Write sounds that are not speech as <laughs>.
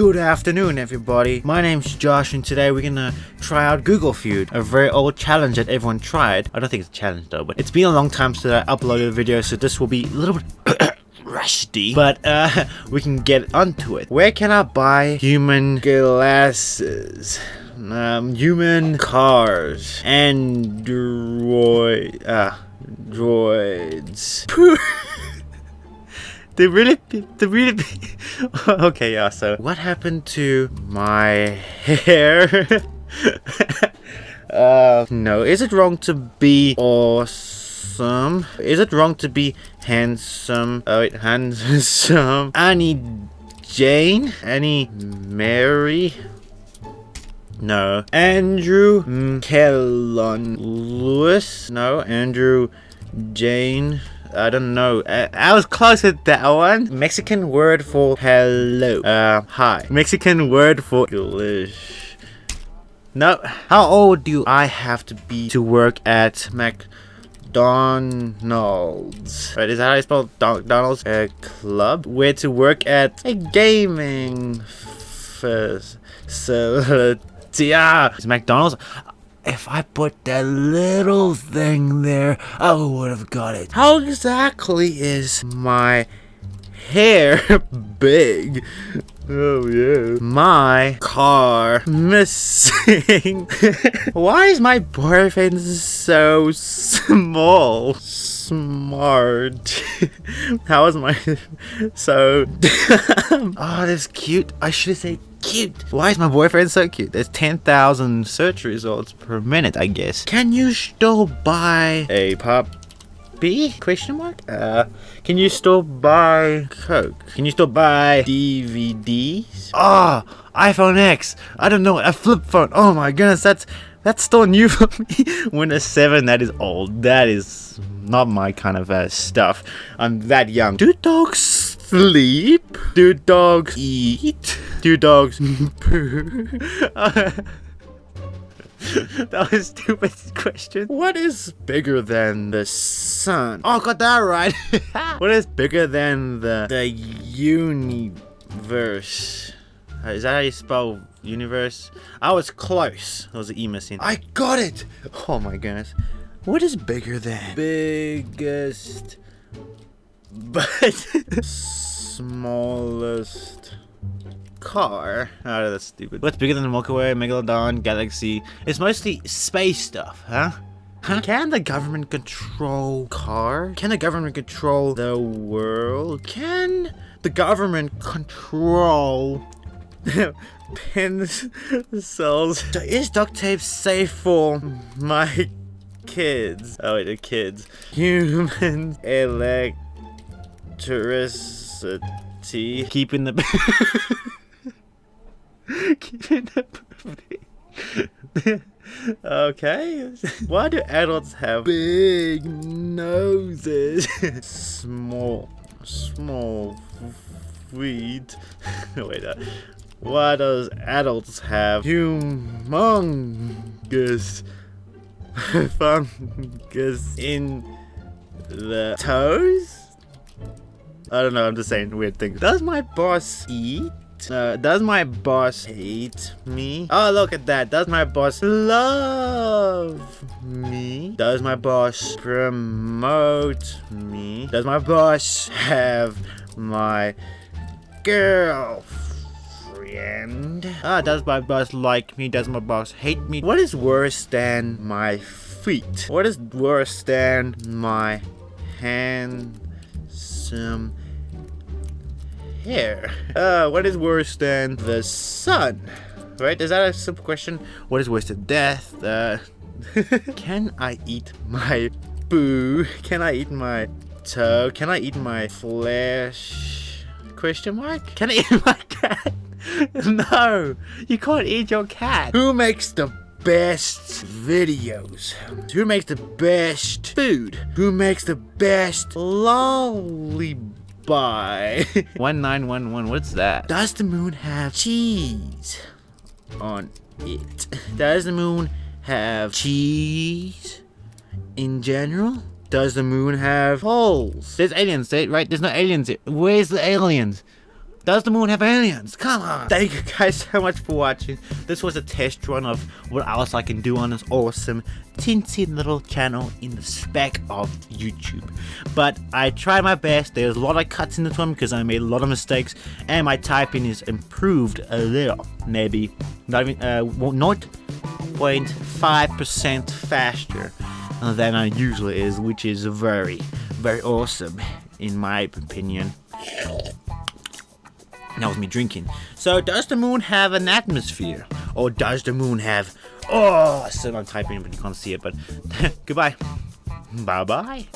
Good afternoon, everybody. My name's Josh, and today we're gonna try out Google Feud, a very old challenge that everyone tried. I don't think it's a challenge though, but it's been a long time since I uploaded a video, so this will be a little bit <coughs> rusty, but uh, <laughs> we can get onto it. Where can I buy human glasses? Um, human cars, android, uh, droids. <laughs> They really, they really. <laughs> okay, yeah. So, what happened to my hair? <laughs> uh, no. Is it wrong to be awesome? Is it wrong to be handsome? Oh, wait, <laughs> handsome. Annie Jane? Annie Mary? No. Andrew Kellon Lewis? No. Andrew Jane? I don't know. I, I was close at that one. Mexican word for hello. Uh, hi. Mexican word for English. No. How old do I have to be to work at McDonald's? Right, is that how I spell McDonald's? A club? Where to work at a gaming facility. Yeah. Is McDonald's? If I put that little thing there, I would have got it. How exactly is my hair <laughs> big? Oh yeah. My car missing. <laughs> Why is my boyfriend so small? Smart. <laughs> How is my <laughs> so Oh <laughs> that's cute. I should say cute. Why is my boyfriend so cute? There's 10,000 search results per minute, I guess. Can you still buy a pop? B? Question mark? Uh, can you still buy Coke? Can you still buy DVDs? Ah, oh, iPhone X. I don't know, a flip phone. Oh my goodness, that's that's still new for me. Windows 7, that is old. That is not my kind of uh, stuff. I'm that young. Do dogs sleep? Do dogs eat? Do dogs poo? that was a stupid question. What is bigger than the sun? Oh, got that right. <laughs> what is bigger than the the universe? Uh, is that how you spell universe? I was close. There was an E missing. I got it! Oh my goodness. What is bigger than? Biggest, but <laughs> smallest car. Oh, that's stupid. What's bigger than the Milky Way, Megalodon, Galaxy? It's mostly space stuff, huh? Huh? Can the government control car? Can the government control the world? Can the government control <laughs> pins cells? So is duct tape safe for my kids? Oh wait, the kids. Human <laughs> electricity. Keeping the <laughs> keeping the <laughs> okay. Why do adults have big noses? small, small feet. Wait, uh, why does adults have humongous <laughs> fungus in the toes? I don't know, I'm just saying weird things. Does my boss eat? Uh, does my boss hate me? Oh, look at that. Does my boss love me? Does my boss promote me? Does my boss have my girlfriend? Ah, does my boss like me? Does my boss hate me? What is worse than my feet? What is worse than my handsome hair. Uh, what is worse than the sun? Right? Is that a simple question? What is worse than death? Uh, <laughs> can I eat my boo? Can I eat my toe? Can I eat my flesh? Question mark? Can I eat my <laughs> cat? <laughs> no, you can't eat your cat. Who makes the best videos? Who makes the best food? Who makes the best lollipop? <laughs> Bye. 1911, what's that? Does the moon have cheese on it? Does the moon have cheese in general? Does the moon have holes? There's aliens, right? There's no aliens here. Where's the aliens? Does the moon have aliens? Come on! Thank you guys so much for watching. This was a test run of what else I can do on this awesome, teensy little channel in the spec of YouTube. But I tried my best. There's a lot of cuts in this one because I made a lot of mistakes, and my typing is improved a little. Maybe not even uh, 0.5% faster than I usually is, which is very, very awesome in my opinion. That was me drinking. So, does the moon have an atmosphere? Or does the moon have... Oh, so I'm typing but you can't see it, but <laughs> goodbye. Bye-bye.